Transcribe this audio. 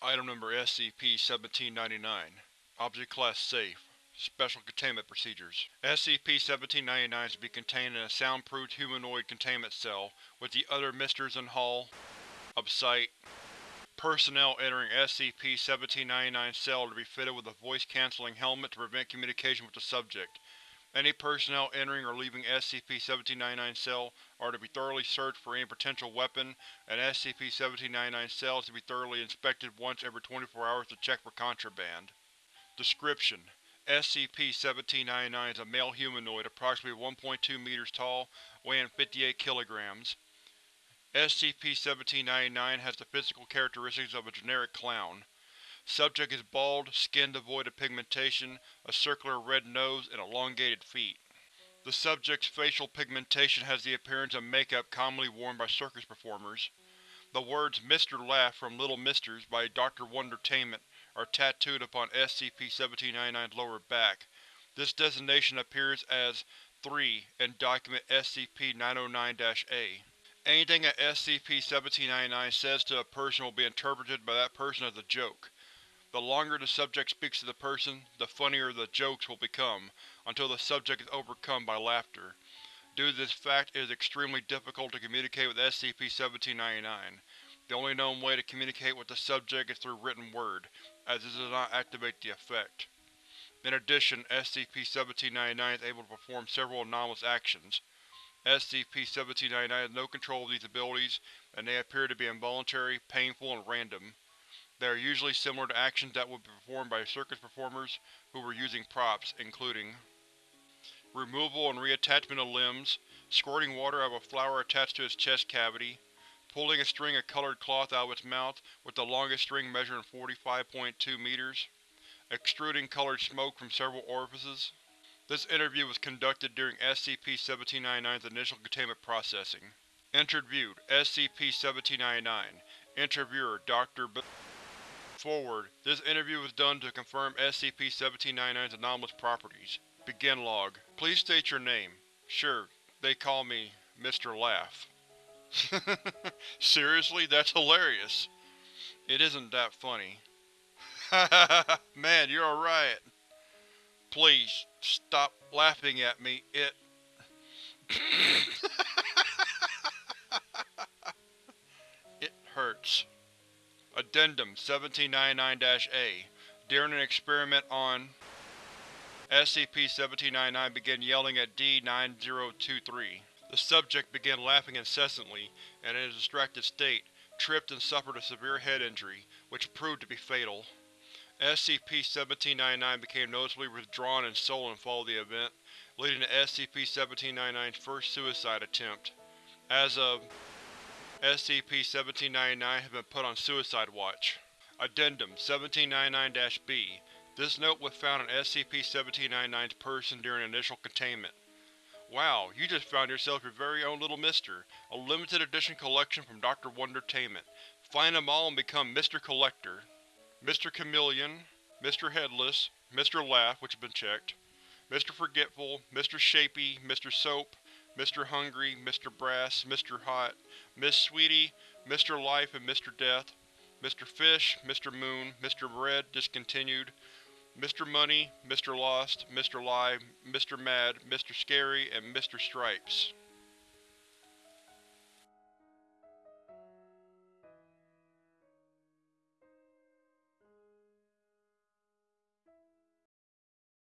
Item Number SCP-1799 Object Class Safe Special Containment Procedures SCP-1799 is to be contained in a soundproofed humanoid containment cell with the other Misters in Hall of Site. Personnel entering SCP-1799 cell to be fitted with a voice-canceling helmet to prevent communication with the subject. Any personnel entering or leaving SCP-1799 cell are to be thoroughly searched for any potential weapon, and SCP-1799 cell is to be thoroughly inspected once every 24 hours to check for contraband. Description: SCP-1799 is a male humanoid approximately 1.2 meters tall, weighing 58 kilograms. SCP-1799 has the physical characteristics of a generic clown. Subject is bald, skin devoid of pigmentation, a circular red nose, and elongated feet. The subject's facial pigmentation has the appearance of makeup commonly worn by circus performers. The words Mr. Laugh from Little Misters by Dr. Wondertainment are tattooed upon SCP-1799's lower back. This designation appears as 3 in Document SCP-909-A. Anything that SCP-1799 says to a person will be interpreted by that person as a joke. The longer the subject speaks to the person, the funnier the jokes will become, until the subject is overcome by laughter. Due to this fact, it is extremely difficult to communicate with SCP-1799. The only known way to communicate with the subject is through written word, as this does not activate the effect. In addition, SCP-1799 is able to perform several anomalous actions. SCP-1799 has no control of these abilities, and they appear to be involuntary, painful, and random. They are usually similar to actions that would be performed by circus performers who were using props, including removal and reattachment of limbs, squirting water out of a flower attached to its chest cavity, pulling a string of colored cloth out of its mouth with the longest string measuring 45.2 meters, extruding colored smoke from several orifices. This interview was conducted during SCP-1799's initial containment processing. Interviewed: SCP-1799 Interviewer: Dr. B Forward: This interview was done to confirm SCP-1799's anomalous properties. Begin log. Please state your name. Sure, they call me Mr. Laugh. Seriously? That's hilarious. It isn't that funny. Man, you're a riot. Please, stop laughing at me, it… it hurts. Addendum 1799-A During an experiment on SCP-1799 began yelling at D-9023. The subject began laughing incessantly, and in a distracted state, tripped and suffered a severe head injury, which proved to be fatal. SCP-1799 became noticeably withdrawn and sullen following the event, leading to SCP-1799's first suicide attempt. As of SCP-1799 has been put on suicide watch. Addendum 1799-B This note was found in SCP-1799's person during initial containment. Wow, you just found yourself your very own little mister, a limited edition collection from Dr. Wondertainment. Find them all and become Mr. Collector. Mr. Chameleon, Mr. Headless, Mr. Laugh, which has been checked, Mr. Forgetful, Mr. Shapey, Mr. Soap, Mr. Hungry, Mr. Brass, Mr. Hot, Miss Sweetie, Mr. Life and Mr. Death, Mr. Fish, Mr. Moon, Mr. Red, discontinued, Mr. Money, Mr. Lost, Mr. Lie, Mr. Mad, Mr. Scary, and Mr. Stripes.